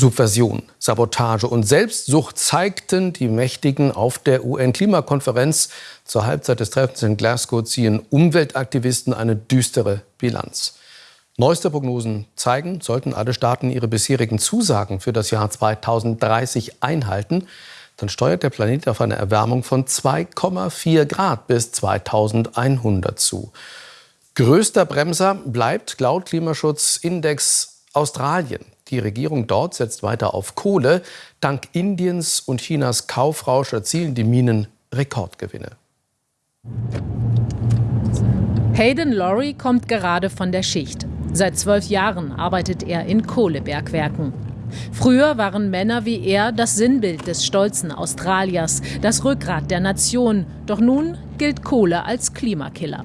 Subversion, Sabotage und Selbstsucht zeigten die Mächtigen auf der UN-Klimakonferenz. Zur Halbzeit des Treffens in Glasgow ziehen Umweltaktivisten eine düstere Bilanz. Neueste Prognosen zeigen, sollten alle Staaten ihre bisherigen Zusagen für das Jahr 2030 einhalten, dann steuert der Planet auf eine Erwärmung von 2,4 Grad bis 2100 zu. Größter Bremser bleibt laut Klimaschutzindex Australien. Die Regierung dort setzt weiter auf Kohle. Dank Indiens und Chinas Kaufrausch erzielen die Minen Rekordgewinne. Hayden Laurie kommt gerade von der Schicht. Seit zwölf Jahren arbeitet er in Kohlebergwerken. Früher waren Männer wie er das Sinnbild des stolzen Australiers, das Rückgrat der Nation. Doch nun gilt Kohle als Klimakiller.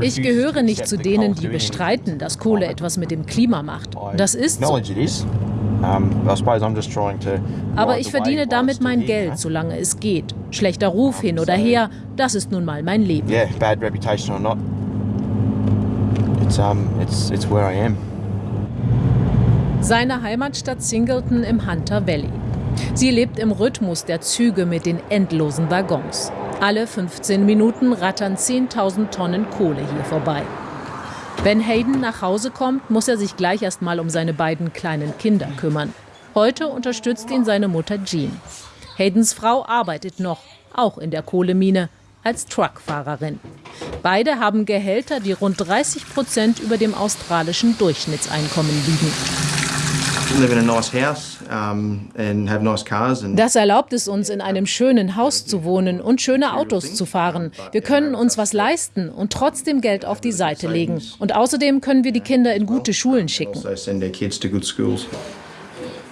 Ich gehöre nicht zu denen, die bestreiten, dass Kohle etwas mit dem Klima macht. Das ist so. Aber ich verdiene damit mein Geld, solange es geht. Schlechter Ruf hin oder her, das ist nun mal mein Leben. Seine Heimatstadt Singleton im Hunter Valley. Sie lebt im Rhythmus der Züge mit den endlosen Waggons. Alle 15 Minuten rattern 10.000 Tonnen Kohle hier vorbei. Wenn Hayden nach Hause kommt, muss er sich gleich erst mal um seine beiden kleinen Kinder kümmern. Heute unterstützt ihn seine Mutter Jean. Haydens Frau arbeitet noch, auch in der Kohlemine, als Truckfahrerin. Beide haben Gehälter, die rund 30 Prozent über dem australischen Durchschnittseinkommen liegen. Das erlaubt es uns, in einem schönen Haus zu wohnen und schöne Autos zu fahren. Wir können uns was leisten und trotzdem Geld auf die Seite legen. Und außerdem können wir die Kinder in gute Schulen schicken. Also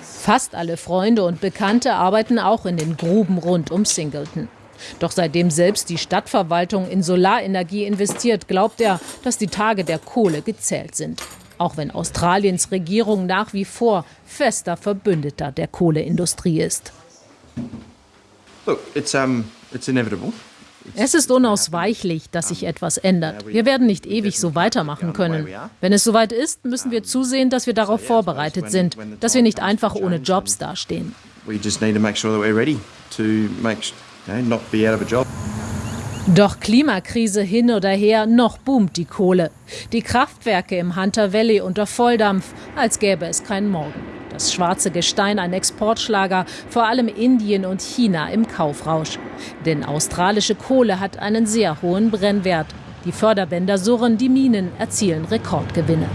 Fast alle Freunde und Bekannte arbeiten auch in den Gruben rund um Singleton. Doch seitdem selbst die Stadtverwaltung in Solarenergie investiert, glaubt er, dass die Tage der Kohle gezählt sind auch wenn Australiens Regierung nach wie vor fester Verbündeter der Kohleindustrie ist. Es ist unausweichlich, dass sich etwas ändert. Wir werden nicht ewig so weitermachen können. Wenn es soweit ist, müssen wir zusehen, dass wir darauf vorbereitet sind, dass wir nicht einfach ohne Jobs dastehen. Doch Klimakrise hin oder her, noch boomt die Kohle. Die Kraftwerke im Hunter Valley unter Volldampf, als gäbe es keinen Morgen. Das schwarze Gestein ein Exportschlager, vor allem Indien und China im Kaufrausch. Denn australische Kohle hat einen sehr hohen Brennwert. Die Förderbänder surren, die Minen erzielen Rekordgewinne.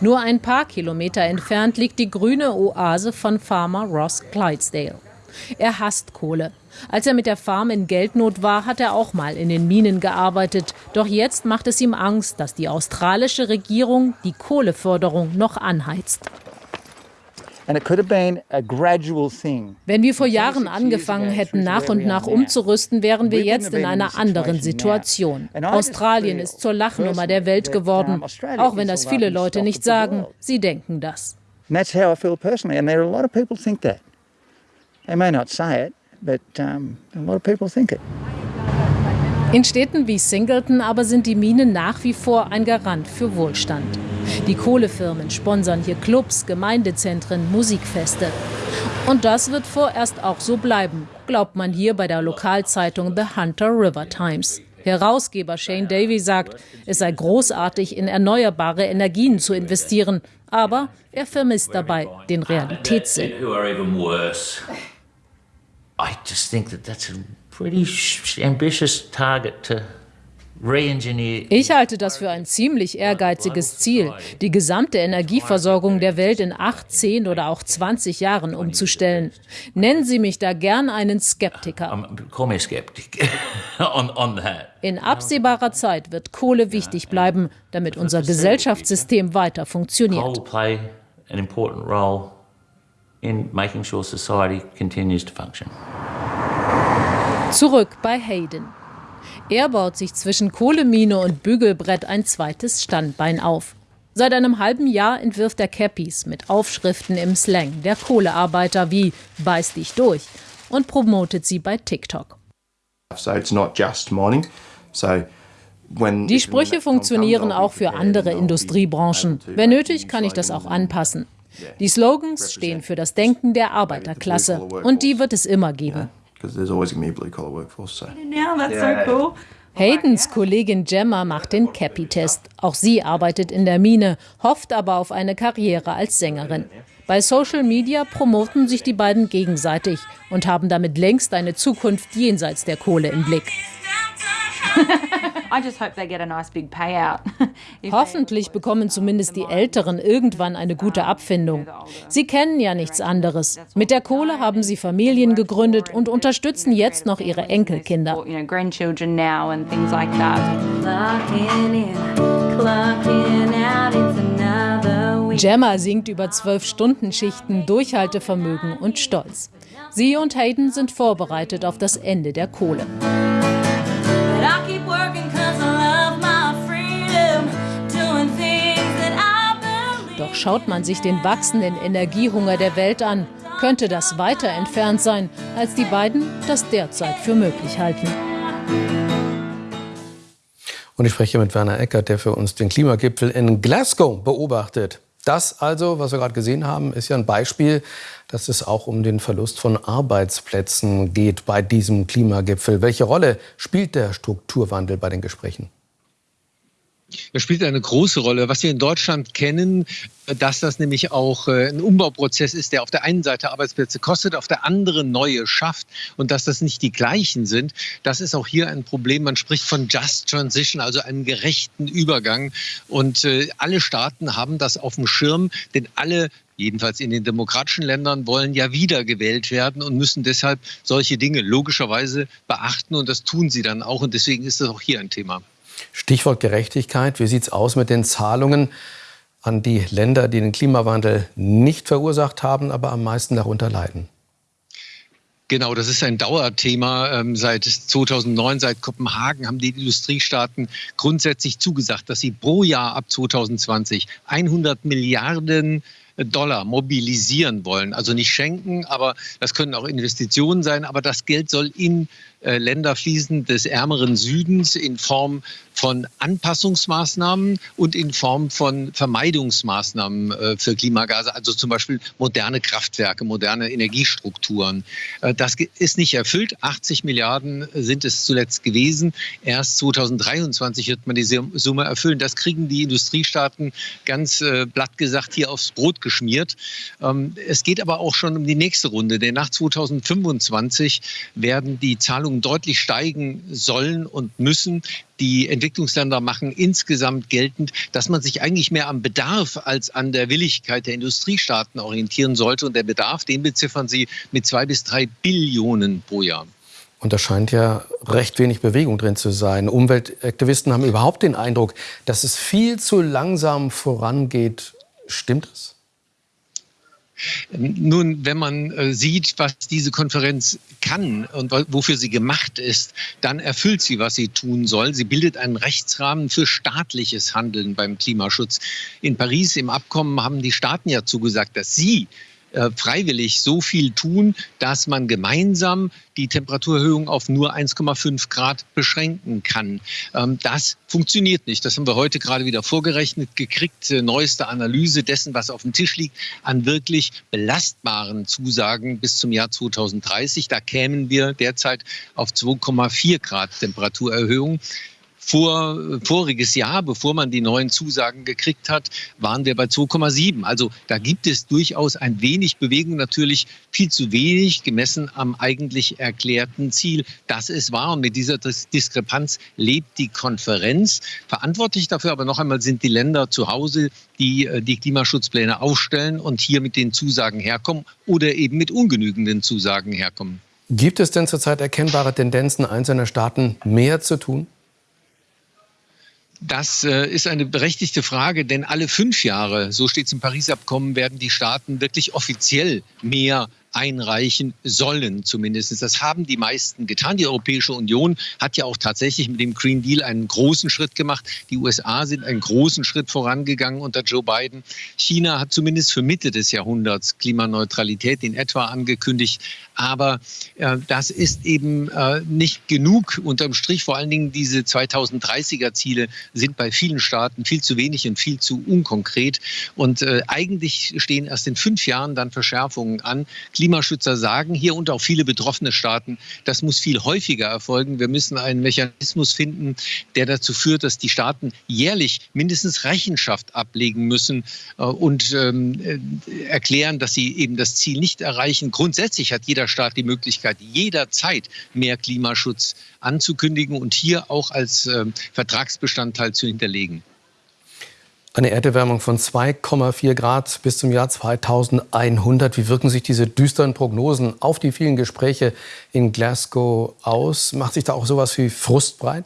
Nur ein paar Kilometer entfernt liegt die grüne Oase von Farmer Ross Clydesdale. Er hasst Kohle. Als er mit der Farm in Geldnot war, hat er auch mal in den Minen gearbeitet. Doch jetzt macht es ihm Angst, dass die australische Regierung die Kohleförderung noch anheizt. Wenn wir vor Jahren angefangen hätten, nach und nach umzurüsten, wären wir jetzt in einer anderen Situation. Australien ist zur Lachnummer der Welt geworden, auch wenn das viele Leute nicht sagen. Sie denken das. that's how I feel personally, and there are a lot of people think that. They may not say it, but um, a lot of people think it. In Städten wie Singleton aber sind die Minen nach wie vor ein Garant für Wohlstand. Die Kohlefirmen sponsern hier Clubs, Gemeindezentren, Musikfeste. Und das wird vorerst auch so bleiben, glaubt man hier bei der Lokalzeitung The Hunter River Times. Herausgeber Shane Davy sagt, es sei großartig, in erneuerbare Energien zu investieren, aber er vermisst dabei den Realitätssinn. I just think that that's a pretty ambitious target to ich halte das für ein ziemlich ehrgeiziges Ziel, die gesamte Energieversorgung der Welt in acht, zehn oder auch 20 Jahren umzustellen. Nennen Sie mich da gern einen Skeptiker. In absehbarer Zeit wird Kohle wichtig bleiben, damit unser Gesellschaftssystem weiter funktioniert. In making sure society continues to function. Zurück bei Hayden. Er baut sich zwischen Kohlemine und Bügelbrett ein zweites Standbein auf. Seit einem halben Jahr entwirft er Cappies mit Aufschriften im Slang der Kohlearbeiter wie Beiß dich durch und promotet sie bei TikTok. So it's not just mining. So Die Sprüche funktionieren auch für andere Industriebranchen. Wenn nötig, kann ich das auch anpassen. Die Slogans stehen für das Denken der Arbeiterklasse und die wird es immer geben. Haydens Kollegin Gemma macht den Cappy-Test. Auch sie arbeitet in der Mine, hofft aber auf eine Karriere als Sängerin. Bei Social Media promoten sich die beiden gegenseitig und haben damit längst eine Zukunft jenseits der Kohle im Blick. Hoffentlich bekommen zumindest die Älteren irgendwann eine gute Abfindung. Sie kennen ja nichts anderes. Mit der Kohle haben sie Familien gegründet und unterstützen jetzt noch ihre Enkelkinder. Gemma singt über zwölf Stunden Schichten, Durchhaltevermögen und Stolz. Sie und Hayden sind vorbereitet auf das Ende der Kohle. Doch schaut man sich den wachsenden Energiehunger der Welt an, könnte das weiter entfernt sein, als die beiden das derzeit für möglich halten. Und ich spreche mit Werner Eckert, der für uns den Klimagipfel in Glasgow beobachtet. Das also, was wir gerade gesehen haben, ist ja ein Beispiel, dass es auch um den Verlust von Arbeitsplätzen geht bei diesem Klimagipfel. Welche Rolle spielt der Strukturwandel bei den Gesprächen? Das spielt eine große Rolle. Was wir in Deutschland kennen, dass das nämlich auch äh, ein Umbauprozess ist, der auf der einen Seite Arbeitsplätze kostet, auf der anderen neue schafft und dass das nicht die gleichen sind, das ist auch hier ein Problem. Man spricht von Just Transition, also einem gerechten Übergang. Und äh, alle Staaten haben das auf dem Schirm, denn alle jedenfalls in den demokratischen Ländern, wollen ja wiedergewählt werden und müssen deshalb solche Dinge logischerweise beachten. Und das tun sie dann auch. Und deswegen ist das auch hier ein Thema. Stichwort Gerechtigkeit. Wie sieht es aus mit den Zahlungen an die Länder, die den Klimawandel nicht verursacht haben, aber am meisten darunter leiden? Genau, das ist ein Dauerthema. Ähm, seit 2009, seit Kopenhagen haben die Industriestaaten grundsätzlich zugesagt, dass sie pro Jahr ab 2020 100 Milliarden Dollar mobilisieren wollen. Also nicht schenken, aber das können auch Investitionen sein. Aber das Geld soll in Länder fließen des ärmeren Südens in Form von Anpassungsmaßnahmen und in Form von Vermeidungsmaßnahmen äh, für Klimagase, also zum Beispiel moderne Kraftwerke, moderne Energiestrukturen. Äh, das ist nicht erfüllt. 80 Milliarden sind es zuletzt gewesen. Erst 2023 wird man diese Summe erfüllen. Das kriegen die Industriestaaten ganz blatt gesagt hier aufs Brot geschmiert. Ähm, es geht aber auch schon um die nächste Runde, denn nach 2025 werden die Zahlungen Zahlungen deutlich steigen sollen und müssen. Die Entwicklungsländer machen insgesamt geltend, dass man sich eigentlich mehr am Bedarf als an der Willigkeit der Industriestaaten orientieren sollte. Und der Bedarf, den beziffern sie mit zwei bis drei Billionen pro Jahr. Und da scheint ja recht wenig Bewegung drin zu sein. Umweltaktivisten haben überhaupt den Eindruck, dass es viel zu langsam vorangeht. Stimmt das? Nun, wenn man äh, sieht, was diese Konferenz kann und wofür sie gemacht ist, dann erfüllt sie, was sie tun soll. Sie bildet einen Rechtsrahmen für staatliches Handeln beim Klimaschutz. In Paris im Abkommen haben die Staaten ja zugesagt, dass sie äh, freiwillig so viel tun, dass man gemeinsam die Temperaturerhöhung auf nur 1,5 Grad beschränken kann. Ähm, das funktioniert nicht. Das haben wir heute gerade wieder vorgerechnet gekriegt. Neueste Analyse dessen, was auf dem Tisch liegt, an wirklich belastbaren Zusagen bis zum Jahr 2030. Da kämen wir derzeit auf 2,4 Grad Temperaturerhöhung vor, voriges Jahr, bevor man die neuen Zusagen gekriegt hat, waren wir bei 2,7. Also da gibt es durchaus ein wenig Bewegung, natürlich viel zu wenig gemessen am eigentlich erklärten Ziel. Das ist wahr und mit dieser Diskrepanz lebt die Konferenz. Verantwortlich dafür aber noch einmal sind die Länder zu Hause, die äh, die Klimaschutzpläne aufstellen und hier mit den Zusagen herkommen oder eben mit ungenügenden Zusagen herkommen. Gibt es denn zurzeit erkennbare Tendenzen einzelner Staaten, mehr zu tun? Das äh, ist eine berechtigte Frage, denn alle fünf Jahre, so steht es im Paris-Abkommen, werden die Staaten wirklich offiziell mehr einreichen sollen, zumindest. Das haben die meisten getan. Die Europäische Union hat ja auch tatsächlich mit dem Green Deal einen großen Schritt gemacht. Die USA sind einen großen Schritt vorangegangen unter Joe Biden. China hat zumindest für Mitte des Jahrhunderts Klimaneutralität in etwa angekündigt. Aber äh, das ist eben äh, nicht genug unterm Strich. Vor allen Dingen diese 2030er Ziele sind bei vielen Staaten viel zu wenig und viel zu unkonkret. Und äh, eigentlich stehen erst in fünf Jahren dann Verschärfungen an. Klimaschützer sagen hier und auch viele betroffene Staaten, das muss viel häufiger erfolgen. Wir müssen einen Mechanismus finden, der dazu führt, dass die Staaten jährlich mindestens Rechenschaft ablegen müssen äh, und ähm, äh, erklären, dass sie eben das Ziel nicht erreichen. Grundsätzlich hat jeder Staat die Möglichkeit, jederzeit mehr Klimaschutz anzukündigen und hier auch als äh, Vertragsbestandteil zu hinterlegen. Eine Erderwärmung von 2,4 Grad bis zum Jahr 2100. Wie wirken sich diese düsteren Prognosen auf die vielen Gespräche in Glasgow aus? Macht sich da auch sowas wie Frust breit?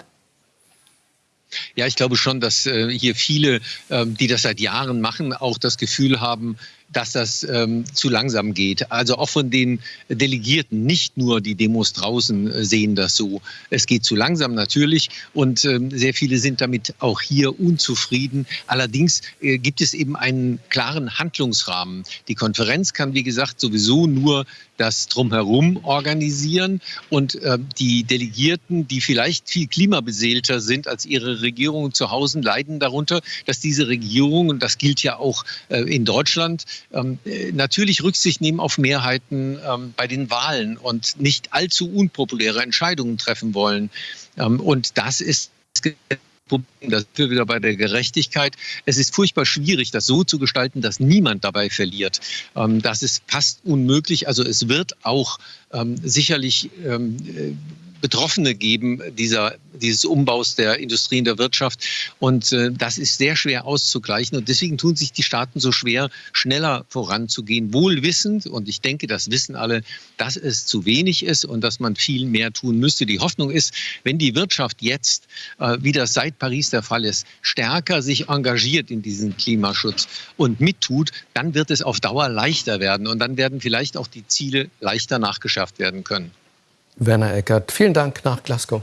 Ja, ich glaube schon, dass äh, hier viele, ähm, die das seit Jahren machen, auch das Gefühl haben, dass das ähm, zu langsam geht. Also auch von den Delegierten, nicht nur die Demos draußen äh, sehen das so. Es geht zu langsam natürlich und ähm, sehr viele sind damit auch hier unzufrieden. Allerdings äh, gibt es eben einen klaren Handlungsrahmen. Die Konferenz kann, wie gesagt, sowieso nur das drumherum organisieren und äh, die Delegierten, die vielleicht viel klimabeseelter sind als ihre Regierungen zu Hause, leiden darunter, dass diese Regierung, und das gilt ja auch äh, in Deutschland, ähm, natürlich Rücksicht nehmen auf Mehrheiten ähm, bei den Wahlen und nicht allzu unpopuläre Entscheidungen treffen wollen. Ähm, und das ist Problem, da sind wir wieder bei der Gerechtigkeit. Es ist furchtbar schwierig, das so zu gestalten, dass niemand dabei verliert. Das ist fast unmöglich. Also es wird auch sicherlich äh, Betroffene geben dieser, dieses Umbaus der Industrie und der Wirtschaft. Und äh, das ist sehr schwer auszugleichen. Und deswegen tun sich die Staaten so schwer, schneller voranzugehen, wohl wissend, und ich denke, das wissen alle, dass es zu wenig ist und dass man viel mehr tun müsste. Die Hoffnung ist, wenn die Wirtschaft jetzt, äh, wie das seit Paris der Fall ist, stärker sich engagiert in diesen Klimaschutz und mittut, dann wird es auf Dauer leichter werden. Und dann werden vielleicht auch die Ziele leichter nachgeschafft werden können. Werner Eckert, vielen Dank nach Glasgow.